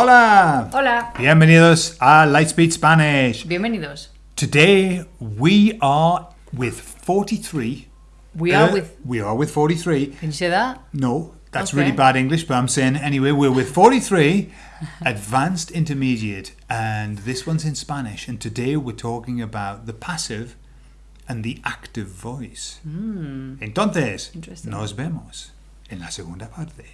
Hola! Hola, Bienvenidos a Lightspeed Spanish. bienvenidos. Today we are with 43. We are Uh, with... We are with 43. Can you say that? No, that's Okay. really bad English, but I'm saying anyway, we're with 43 advanced intermediate, and this one's in Spanish. And today we're talking about the passive and the active voice. Entonces, Interesting. nos vemos en la segunda parte.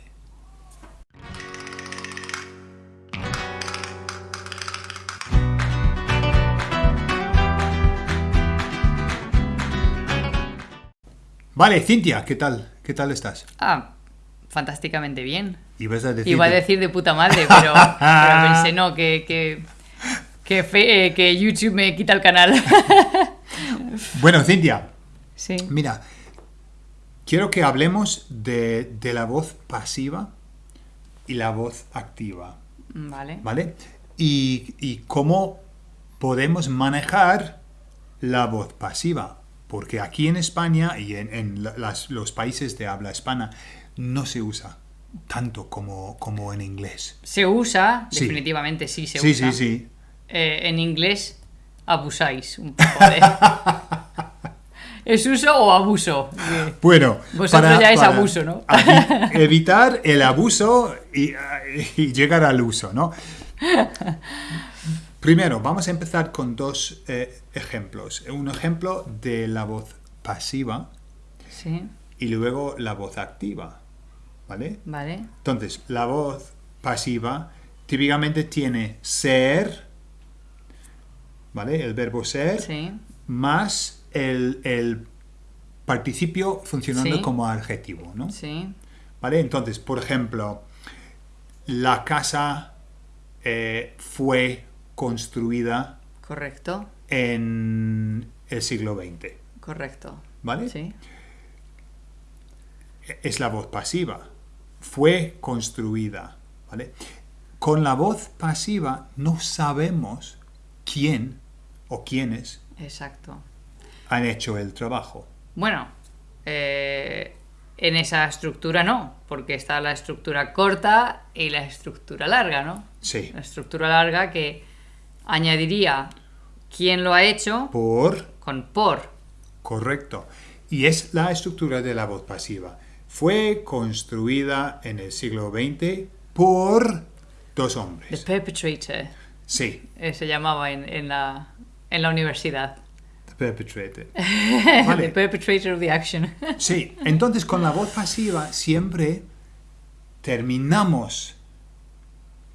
Vale, Cintia, ¿qué tal? ¿Qué tal estás? Ah, fantásticamente bien. Ibas a decir Iba a de- decir de puta madre, pero, pero pensé, no, que, que, que, fe- eh, que YouTube me quita el canal. Bueno, Cintia, sí. mira, quiero que hablemos de, de la voz pasiva y la voz activa, Vale. ¿vale? Y, y cómo podemos manejar la voz pasiva. Porque aquí en España y en, en la- las- los países de habla hispana no se usa tanto como, como en inglés. Se usa, Sí. definitivamente sí se sí, usa. sí, sí. Eh, en inglés abusáis un poco de... ¿Es uso o abuso? Bueno, Vosotros ya es abuso, ¿no? evitar el abuso y, y llegar al uso, ¿no? Primero, vamos a empezar con dos eh, ejemplos. Un ejemplo de la voz pasiva Sí, y luego la voz activa, ¿vale? vale. Entonces, la voz pasiva típicamente tiene ser, ¿vale? El verbo ser Sí, más el, el participio funcionando Sí. como adjetivo, ¿no? sí, ¿Vale? Entonces, por ejemplo, la casa eh, fue construida correcto, en el siglo XX, correcto. ¿vale? Sí, Es la voz pasiva. Fue construida, ¿vale? Con la voz pasiva no sabemos quién o quiénes exacto. han hecho el trabajo. Bueno, eh, en esa estructura no, porque está la estructura corta y la estructura larga, ¿no? Sí. La estructura larga que añadiría quién lo ha hecho Por con por. Correcto. Y es la estructura de la voz pasiva. Fue construida en el siglo XX por dos The hombres. perpetrator Sí, eh, se llamaba en, en la, en la universidad. the perpetrator. The Vale. perpetrator of the action. Sí, entonces con la voz pasiva siempre terminamos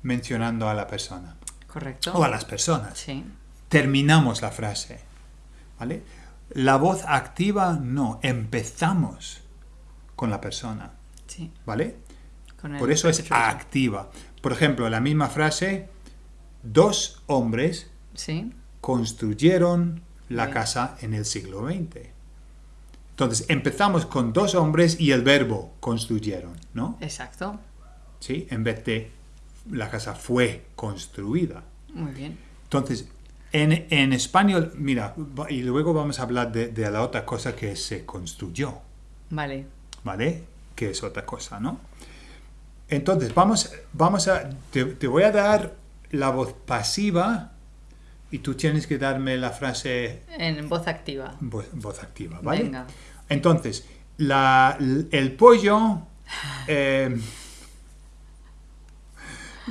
mencionando a la persona Correcto. o a las personas. Sí, Terminamos la frase. ¿Vale? La voz activa no, empezamos con la persona. sí. ¿Vale? Por eso es activa. Por ejemplo, la misma frase, dos hombres Sí, construyeron la Bien. casa en el siglo XX. Entonces, empezamos con dos hombres y el verbo construyeron, ¿no? exacto. ¿Sí? En vez de la casa fue construida. Muy bien. Entonces, en, en español, mira, y luego vamos a hablar de, de la otra cosa que se construyó. Vale. ¿vale? Que es otra cosa, ¿no? Entonces, vamos, vamos a... Te, te voy a dar la voz pasiva y tú tienes que darme la frase En voz activa. voz, voz activa, ¿vale? Venga. Entonces, la, el pollo... eh,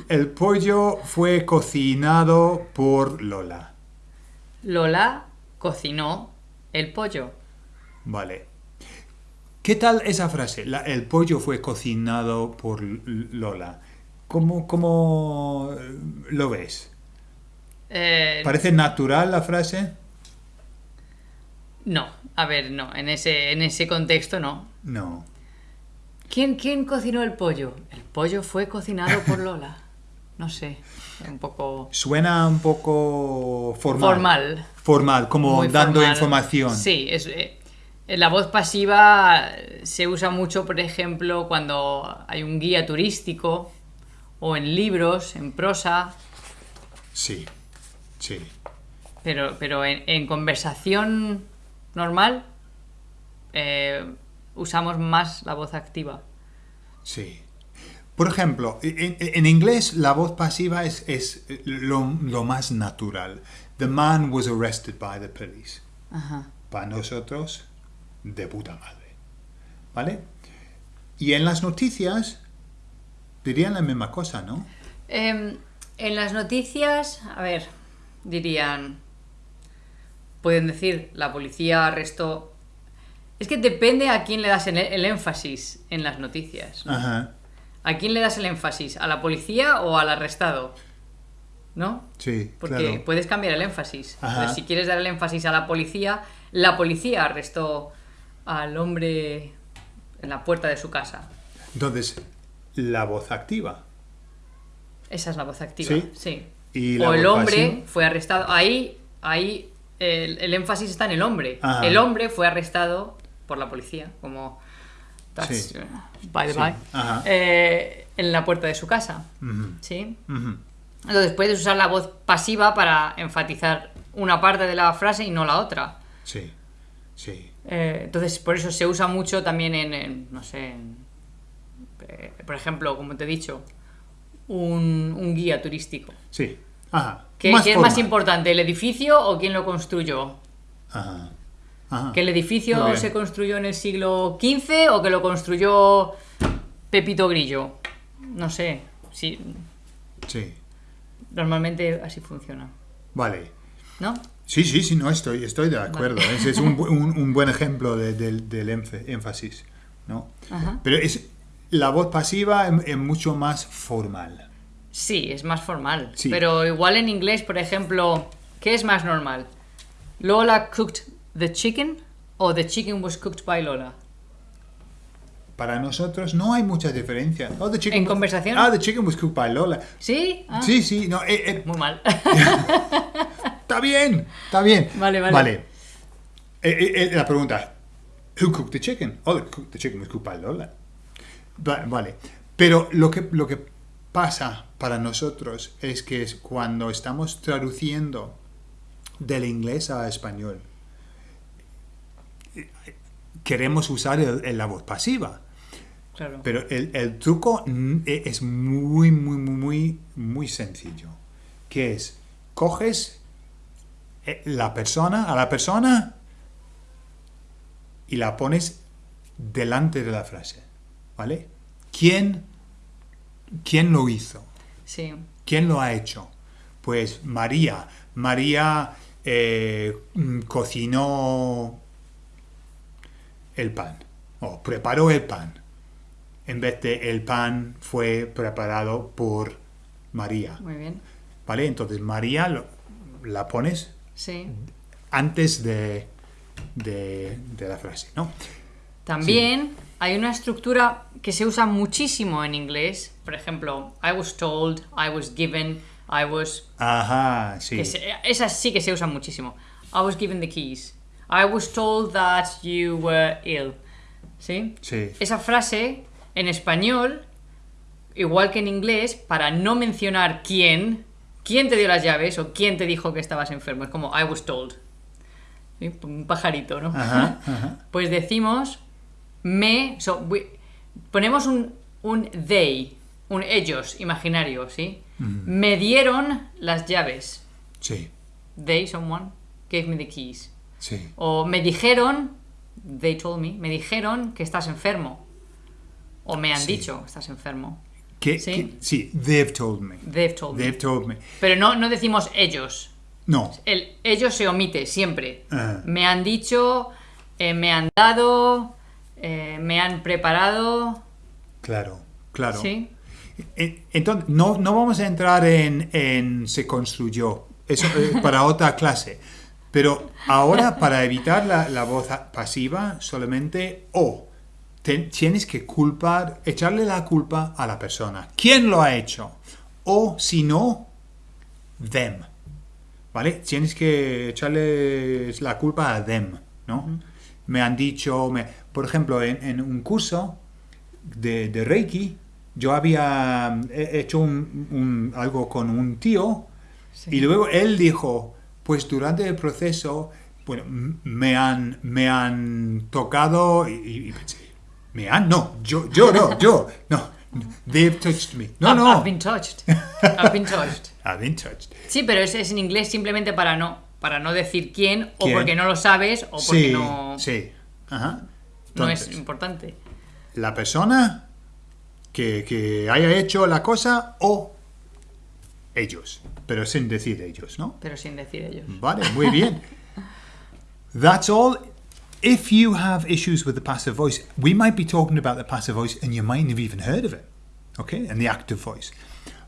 el pollo fue cocinado por Lola, Lola cocinó el pollo. ¿vale? ¿Qué tal esa frase? La- el pollo fue cocinado por Lola. ¿Cómo, cómo eh, lo ves? Eh, ¿Parece natural la frase? no, a ver, no, en ese, en ese contexto no. No. ¿Quién, ¿Quién cocinó el pollo? El pollo fue cocinado por Lola. No sé, un poco Suena un poco formal. formal. Formal, como muy dando formal. información. Sí, es, eh, la voz pasiva se usa mucho, por ejemplo, cuando hay un guía turístico o en libros, en prosa, Sí, sí. pero, pero en, en conversación normal eh, usamos más la voz activa. Sí. Por ejemplo, en, en inglés la voz pasiva es, es lo, lo más natural. The man was arrested by the police. Ajá. Para nosotros, de puta madre. ¿Vale? Y en las noticias dirían la misma cosa, ¿no? Em, en las noticias, a ver, dirían. Pueden decir, la policía arrestó. Es que depende a quién le das el, el énfasis en las noticias. ¿no? Ajá. ¿A quién le das el énfasis? ¿A la policía o al arrestado? ¿No? Sí, Porque claro. puedes cambiar el énfasis. Entonces, si quieres dar el énfasis a la policía, la policía arrestó al hombre en la puerta de su casa. Entonces, la voz activa. Esa es la voz activa. Sí. Sí. Y o el hombre pasiva. fue arrestado. Ahí, ahí el, el énfasis está en el hombre. Ajá. El hombre fue arrestado por la policía, como that's, Sí. uh, by the Sí. by, eh, en la puerta de su casa. ¿Sí? Entonces puedes usar la voz pasiva para enfatizar una parte de la frase y no la otra. Sí, sí. Eh, entonces, por eso se usa mucho también en, en, no sé, en, eh, por ejemplo, como te he dicho, un, un guía turístico. Sí. Ajá. ¿Qué, qué es más importante, el edificio o quién lo construyó? Ajá. Ajá. ¿Que el edificio se construyó en el siglo XV o que lo construyó Pepito Grillo? No sé, sí, Sí. normalmente así funciona, Vale. ¿no? Sí, sí, sí, no, estoy, estoy de acuerdo. Ese es un, un- un buen ejemplo de- del- del énf- énfasis, ¿no? Ajá. Pero es, la voz pasiva es, es mucho más formal. Sí, es más formal. Sí. Pero igual en inglés, por ejemplo, ¿qué es más normal? ¿Lola cooked the chicken o the chicken was cooked by Lola? Para nosotros no hay mucha diferencia. Oh, the chicken ¿En was- conversación? Ah, the chicken was cooked by Lola. ¿Sí? Ah, Sí, sí, no, eh, eh, Muy mal. está bien, está bien. Vale, vale. Eh, eh, la pregunta, who cooked the chicken? Oh, the, chicken was cooked by Lola. Va- vale, pero lo que, lo que pasa para nosotros es que es cuando estamos traduciendo del inglés a español, queremos usar el- el- la voz pasiva. claro. Pero el, el truco e- es muy, muy, muy, muy, muy sencillo. Que es, coges eh, la persona, a la persona, y la pones delante de la frase. ¿Vale? ¿Quién, quién lo hizo? Sí. ¿Quién lo ha hecho? Pues María. María eh, mm, cocinó el pan o preparó el pan. En vez de el pan fue preparado por María. Muy bien. ¿Vale? Entonces María lo- la pones Sí. antes de, de, de la frase, ¿no? También hay una estructura que se usa muchísimo en inglés. Por ejemplo, I was told, I was given, I was Ajá, sí. Que se- esas sí que se usan muchísimo. I was given the keys. I was told that you were ill. ¿Sí? Sí. Esa frase en español, igual que en inglés, para no mencionar quién, quién te dio las llaves o quién te dijo que estabas enfermo. Es como I was told. ¿Sí? Un pajarito, ¿no? Ajá, ajá. Pues decimos me. so, we- ponemos un, un they, un ellos imaginario, ¿sí? Me dieron las llaves. Sí, They, someone, gave me the keys. Sí. O me dijeron, they told me, me dijeron que estás enfermo. O me han Sí. dicho que estás enfermo. ¿Qué- Sí. sí, they've told me. They've told me. They've told me. Pero no, no decimos ellos. No, El ellos se omite siempre. Ah. Me han dicho, eh, me han dado, eh, me han preparado. claro, claro. ¿Sí? E- Entonces, no, no vamos a entrar en, en se construyó, eso eh, para otra clase. Pero ahora, para evitar la, la voz pasiva, solamente o tienes que culpar, echarle la culpa a la persona. ¿Quién lo ha hecho? O si no, them. ¿Vale? Tienes que echarle la culpa a them, ¿no? Me han dicho, me- por ejemplo, en, en un curso de, de Reiki, yo había he- hecho un- un- algo con un tío y luego él dijo, pues durante el proceso, bueno, me han, me han tocado y, y pensé, ¿me han? No, yo, yo no, yo, no. They've touched me. No, I've, no. I've been touched. I've been touched. I've been touched. Sí, pero es, es en inglés simplemente para no, para no decir quién, o ¿Quién? porque no lo sabes, o porque Sí, no, sí. Ajá. no es importante. la persona que, que haya hecho la cosa o ellos, pero sin decir ellos, ¿no? Pero sin decir ellos. Vale, muy bien. That's all. If you have issues with the passive voice, we might be talking about the passive voice and you might have even heard of it, okay, and the active voice.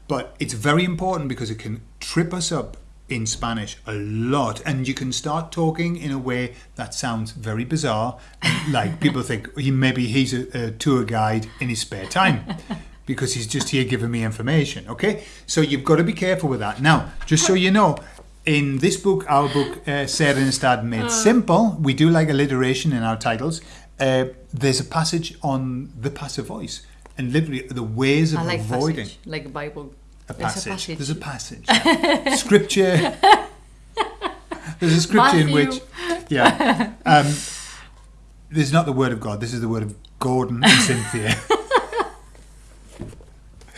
But it's very important because it can trip us up in Spanish a lot, and you can start talking in a way that sounds very bizarre. like people think he maybe he's a, a tour guide in his spare time because he's just here giving me information. Okay, so you've got to be careful with that. Now, just so you know, in this book, our book, uh, Ser en Estad Made Simple, we do like alliteration in our titles. Uh, there's a passage on the passive voice and literally the ways of I like avoiding passage, like Bible. a There's passage. There's a passage. scripture. There's a scripture in which, yeah, um, this is not the word of God. This is the word of Gordon and Cynthia.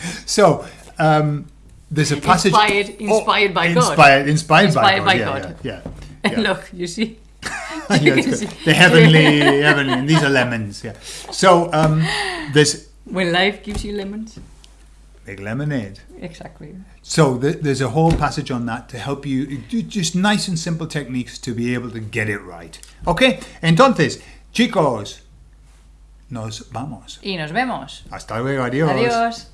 so um, there's a passage Inspired- inspired by God. Inspired, inspired, by Inspired God. by yeah, God. yeah, yeah. yeah. Look, you see. Yeah, the heavenly, heavenly. and These are lemons. Yeah. So um, there's When life gives you lemons. make lemonade. Exactly. So th- there's a whole passage on that to help you, ju- just nice and simple techniques to be able to get it right. Ok, entonces, chicos, nos vamos. Y nos vemos. Hasta luego, adiós. Adiós.